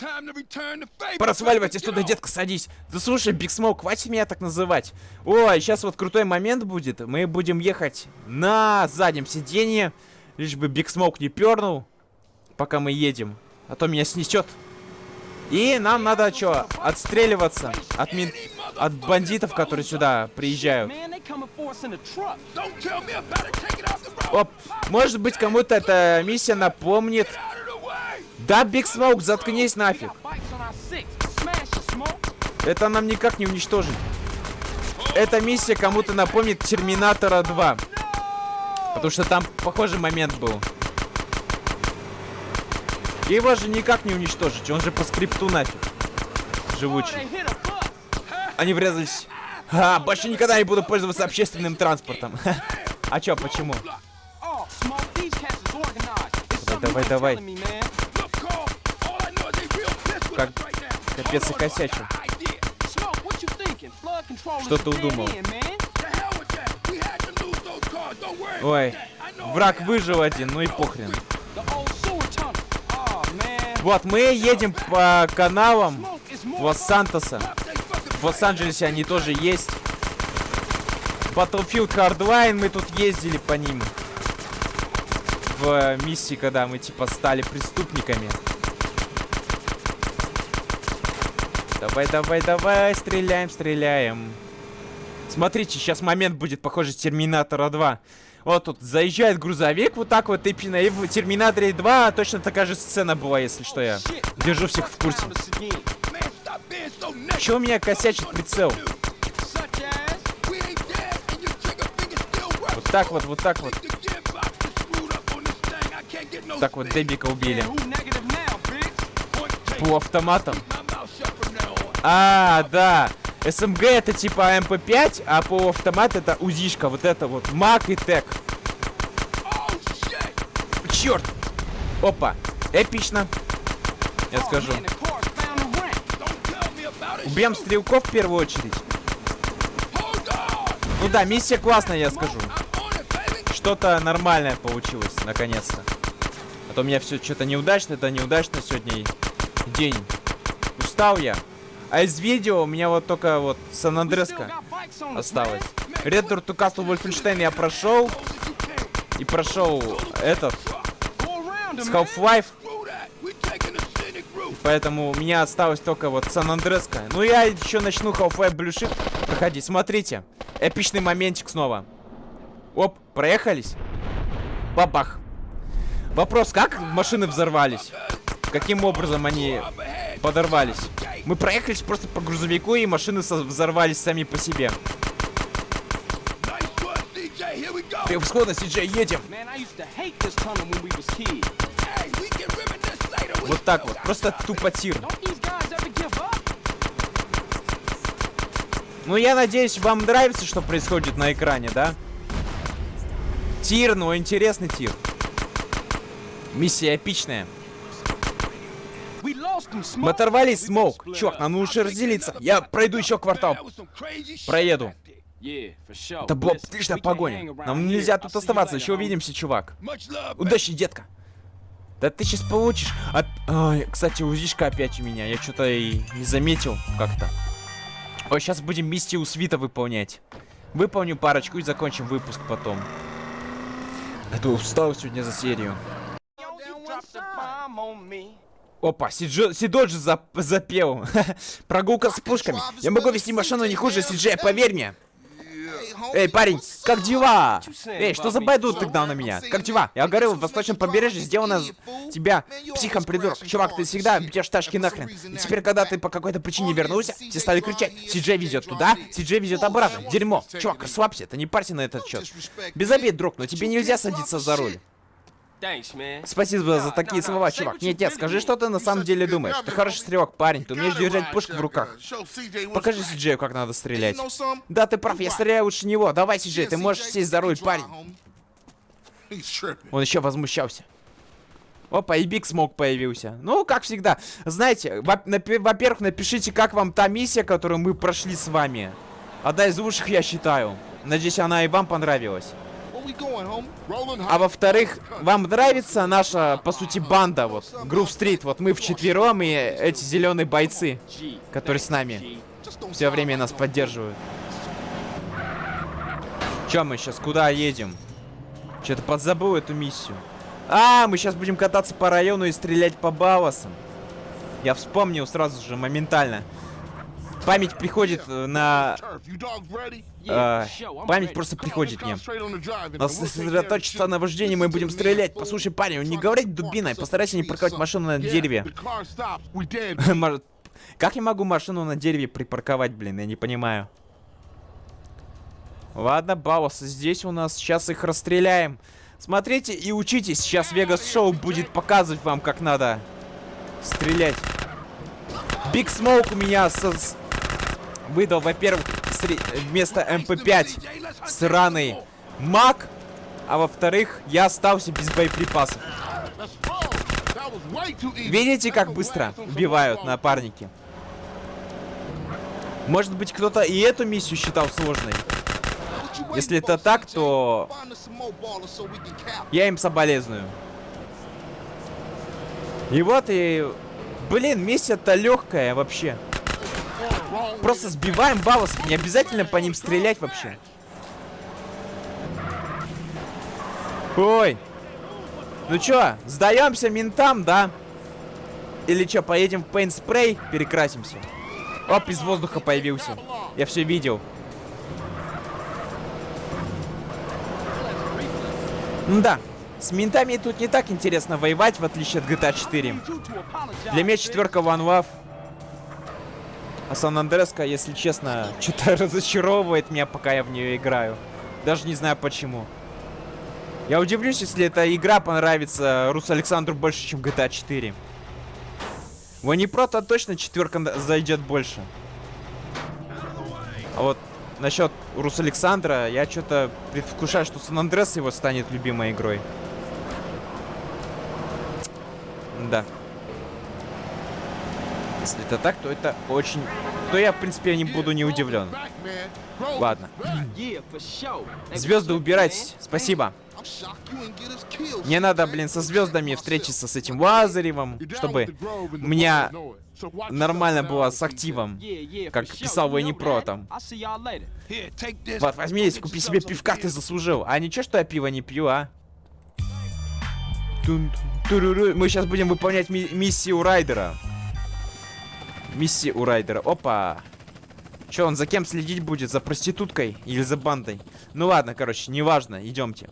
Пора сваливать отсюда, детка, садись. Да слушай, Биг Смоук, хватит меня так называть. Ой, сейчас вот крутой момент будет. Мы будем ехать на заднем сиденье. Лишь бы Биг Смоук не пернул, пока мы едем. А то меня снесет. И нам надо что, отстреливаться от, мин... от бандитов, которые сюда приезжают. Оп, может быть кому-то эта миссия напомнит. Да, Биг Смоук, заткнись нафиг. Это нам никак не уничтожить. Эта миссия кому-то напомнит Терминатора 2. Потому что там похожий момент был. Его же никак не уничтожить, он же по скрипту нафиг. Живучий. Они врезались. А, больше никогда не буду пользоваться общественным транспортом. а чё, почему? Давай, давай, давай. Как капец и косячил. Что ты удумал? Ой, враг выжил один, ну и похрен. Вот, мы едем по каналам Лос-Сантоса. В Лос-Анджелесе они тоже есть. Battlefield Hardline, мы тут ездили по ним. В миссии, когда мы типа стали преступниками. Давай, давай, давай, стреляем, стреляем. Смотрите, сейчас момент будет похожий с Терминатора 2. Вот тут заезжает грузовик вот так вот. И в Терминаторе 2 точно такая же сцена была, если что я. Держу всех в курсе. Чего у меня косячит прицел? Вот так вот, вот так вот. Так вот, Дебика убили. Полуавтоматом. А, да. SMG это типа MP5, а полуавтомат это УЗИшка. Вот это вот. MAC и TEC. Черт! Опа. Эпично. Я скажу. Убьем стрелков в первую очередь. Ну да, миссия классная, я скажу. Что-то нормальное получилось, наконец-то. А то у меня все что-то неудачно, это неудачно сегодня день. Устал я. А из видео у меня вот только вот Сан-Андреска осталось. To Castle Wolfenstein я прошел. И прошел этот. С Half-Life. Поэтому у меня осталось только вот Сан-Андреска. Ну я еще начну Half-Life Blue Shift проходить. Смотрите. Эпичный моментик снова. Оп, проехались. Бабах. Вопрос, как машины взорвались? Каким образом они подорвались? Мы проехались просто по грузовику, и машины взорвались сами по себе. Превосходно, Сиджей, едем! Вот так вот, просто тупо тир. Ну, я надеюсь, вам нравится, что происходит на экране, да? Тир, ну, интересный тир. Миссия эпичная. Мы оторвались, Смоук. Чувак, нам лучше разделиться. Я пройду еще квартал. Проеду. Это была отличная погоня. Нам нельзя тут оставаться. Еще увидимся, чувак. Удачи, детка. Да ты сейчас получишь. Оп... Ой, кстати, узишка опять у меня. Я что-то и не заметил как-то. Ой, сейчас будем миссию свита выполнять. Выполню парочку и закончим выпуск потом. Я устал сегодня за серию. Опа, Сиджо, Сидоджи зап, запел. Прогулка с пушками. Я могу вести машину не хуже Сиджея, поверь мне. Эй, парень, как дела? Эй, что за байду ты гнал на меня? Как дела? Я говорил, в восточном побережье сделано тебя психом придурок. Чувак, ты всегда бьешь тачки нахрен. И теперь, когда ты по какой-то причине вернулся, все стали кричать. Сиджей везет туда, Сиджей везет обратно. Дерьмо. Чувак, расслабься, ты не парься на этот счет. Без обид, друг, но тебе нельзя садиться за руль. Спасибо за такие слова, чувак. Нет, нет, скажи, что ты на самом деле думаешь. Ты хороший стрелок, парень. Ты умеешь держать пушку в руках. Покажи Сиджею, как надо стрелять. Да, ты прав, я стреляю лучше него. Давай, Сиджей, ты можешь сесть за руль, парень. Он еще возмущался. Опа, и Биг Смок появился. Ну, как всегда. Знаете, во-первых, напишите, как вам та миссия, которую мы прошли с вами. Одна из лучших, я считаю. Надеюсь, она и вам понравилась. А во-вторых, вам нравится наша, по сути, банда, вот, Грув Стрит, вот мы вчетвером и эти зеленые бойцы, которые с нами все время нас поддерживают. Че мы сейчас, куда едем? Что-то подзабыл эту миссию. А, мы сейчас будем кататься по району и стрелять по баласам. Я вспомнил сразу же, моментально. Память приходит э, на... Э, память просто приходит мне. Нас сосредоточиться на вождении, мы будем стрелять. Послушай, парень, не говори дубиной, постарайся не парковать машину на дереве. Как я могу машину на дереве припарковать, блин, я не понимаю. Ладно, Баус, здесь у нас. Сейчас их расстреляем. Смотрите и учитесь. Сейчас Вегас Шоу будет показывать вам, как надо стрелять. Big Smoke у меня со выдал, во-первых, вместо MP5 сраный MAC, а во-вторых, я остался без боеприпасов. Видите, как быстро убивают напарники? Может быть, кто-то и эту миссию считал сложной? Если это так, то я им соболезную. И вот и... Блин, миссия-то легкая вообще. Просто сбиваем балласов. Не обязательно по ним стрелять вообще. Ой. Ну чё, сдаемся ментам, да? Или чё, поедем в Paint Spray, перекрасимся? Оп, из воздуха появился. Я все видел. Ну да, с ментами тут не так интересно воевать, в отличие от GTA 4. Для меня четверка One Love а Сан Андреска, если честно, что-то разочаровывает меня, пока я в нее играю. Даже не знаю почему. Я удивлюсь, если эта игра понравится Рус Александру больше, чем GTA 4. В Aniprot точно четверка зайдет больше. А вот насчет Рус Александра, я что-то предвкушаю, что Сан Андрес его станет любимой игрой. Да. Если это так, то это очень... То я, в принципе, не буду не удивлен. Ладно. Звезды убирать. Спасибо. Не надо, блин, со звездами встретиться с этим Лазаревым, чтобы у меня нормально было с активом, как писал Вэнни Про там. Вот, возьми здесь, купи себе пивка, ты заслужил. А ничего, что я пиво не пью, а? Мы сейчас будем выполнять ми- миссию Райдера. Миссии у Райдера. Опа. Че, он за кем следить будет? За проституткой или за бандой? Ну ладно, короче, неважно, идемте.